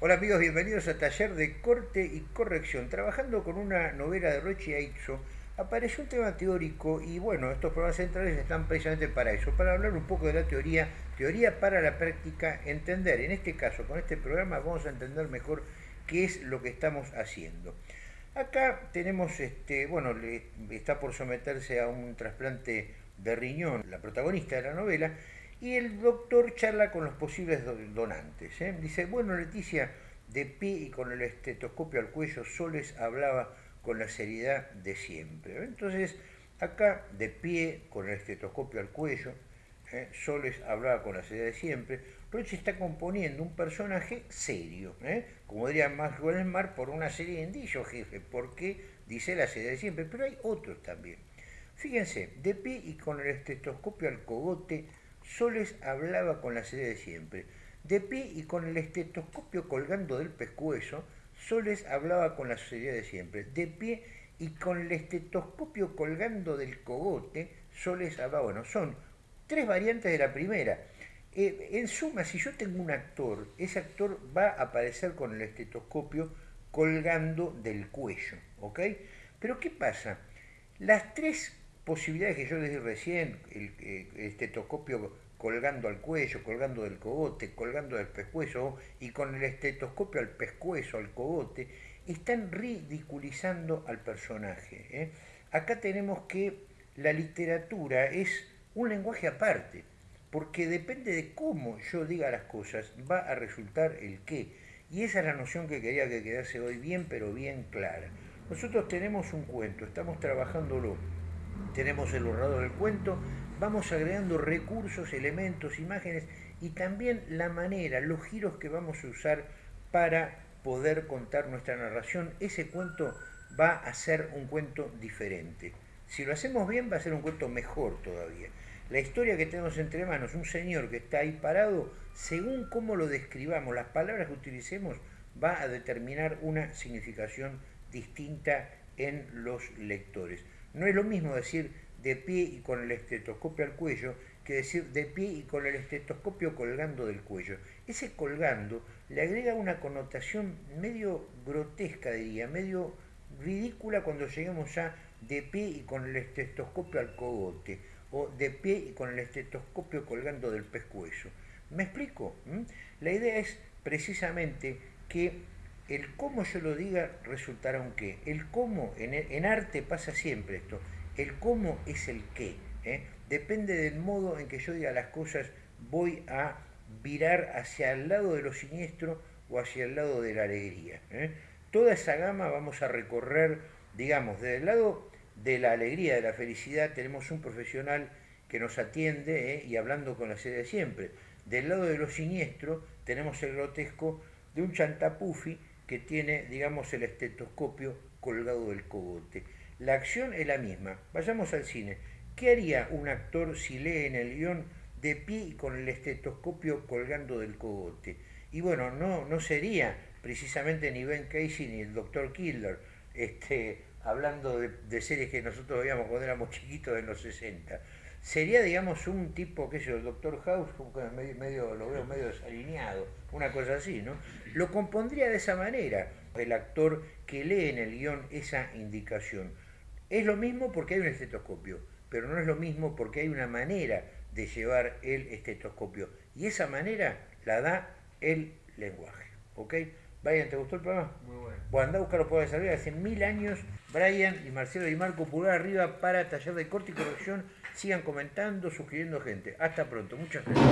Hola amigos, bienvenidos a Taller de Corte y Corrección. Trabajando con una novela de Rochi Aitzo, apareció un tema teórico y bueno, estos programas centrales están precisamente para eso, para hablar un poco de la teoría, teoría para la práctica, entender, en este caso, con este programa vamos a entender mejor qué es lo que estamos haciendo. Acá tenemos, este, bueno, está por someterse a un trasplante de riñón, la protagonista de la novela, y el doctor charla con los posibles donantes. ¿eh? Dice, bueno, Leticia, de pie y con el estetoscopio al cuello, Soles hablaba con la seriedad de siempre. Entonces, acá, de pie, con el estetoscopio al cuello, ¿eh? Soles hablaba con la seriedad de siempre, Roche está componiendo un personaje serio, ¿eh? como diría Maxwell Mar, por una serie de indicios, jefe, porque dice la seriedad de siempre, pero hay otros también. Fíjense, de pie y con el estetoscopio al cogote, Soles hablaba con la sede de siempre. De pie y con el estetoscopio colgando del pescuezo, Soles hablaba con la seriedad de siempre. De pie y con el estetoscopio colgando del cogote, Soles hablaba. Bueno, son tres variantes de la primera. Eh, en suma, si yo tengo un actor, ese actor va a aparecer con el estetoscopio colgando del cuello, ¿ok? Pero ¿qué pasa? Las tres posibilidades que yo les di recién, el, eh, estetoscopio colgando al cuello, colgando del cogote, colgando del pescuezo y con el estetoscopio al pescuezo, al cogote, están ridiculizando al personaje. ¿eh? Acá tenemos que la literatura es un lenguaje aparte, porque depende de cómo yo diga las cosas, va a resultar el qué. Y esa es la noción que quería que quedase hoy bien, pero bien clara. Nosotros tenemos un cuento, estamos trabajándolo tenemos el borrador del cuento, vamos agregando recursos, elementos, imágenes y también la manera, los giros que vamos a usar para poder contar nuestra narración. Ese cuento va a ser un cuento diferente. Si lo hacemos bien va a ser un cuento mejor todavía. La historia que tenemos entre manos, un señor que está ahí parado, según cómo lo describamos, las palabras que utilicemos, va a determinar una significación distinta en los lectores. No es lo mismo decir de pie y con el estetoscopio al cuello que decir de pie y con el estetoscopio colgando del cuello. Ese colgando le agrega una connotación medio grotesca, diría, medio ridícula cuando lleguemos a de pie y con el estetoscopio al cogote, o de pie y con el estetoscopio colgando del pescuezo. ¿Me explico? ¿Mm? La idea es precisamente que el cómo yo lo diga resultará un qué. El cómo, en, arte pasa siempre esto, el cómo es el qué. ¿eh? Depende del modo en que yo diga las cosas, voy a virar hacia el lado de lo siniestro o hacia el lado de la alegría. ¿eh? Toda esa gama vamos a recorrer, digamos, desde el lado de la alegría, de la felicidad, tenemos un profesional que nos atiende ¿eh? y hablando con la sede de siempre. Del lado de lo siniestro tenemos el grotesco de un chantapufi que tiene, digamos, el estetoscopio colgado del cogote. La acción es la misma. Vayamos al cine. ¿Qué haría un actor si lee en el guion de pie con el estetoscopio colgando del cogote? Y bueno, no, no sería precisamente ni Ben Casey ni el Dr. Killer, este, hablando de, de series que nosotros veíamos cuando éramos chiquitos en los 60 sería, digamos, un tipo, qué sé yo, el Doctor House, medio, medio, lo veo medio desalineado, una cosa así, ¿no? Lo compondría de esa manera, el actor que lee en el guion esa indicación. Es lo mismo porque hay un estetoscopio, pero no es lo mismo porque hay una manera de llevar el estetoscopio. Y esa manera la da el lenguaje, ¿ok? Brian, ¿te gustó el programa? Muy bueno. Bueno, anda a buscarlo por salir. Hace mil años, Brian y Marcelo y Marco, pulgar arriba para taller de corte y corrección Sigan comentando, suscribiendo gente. Hasta pronto. Muchas gracias.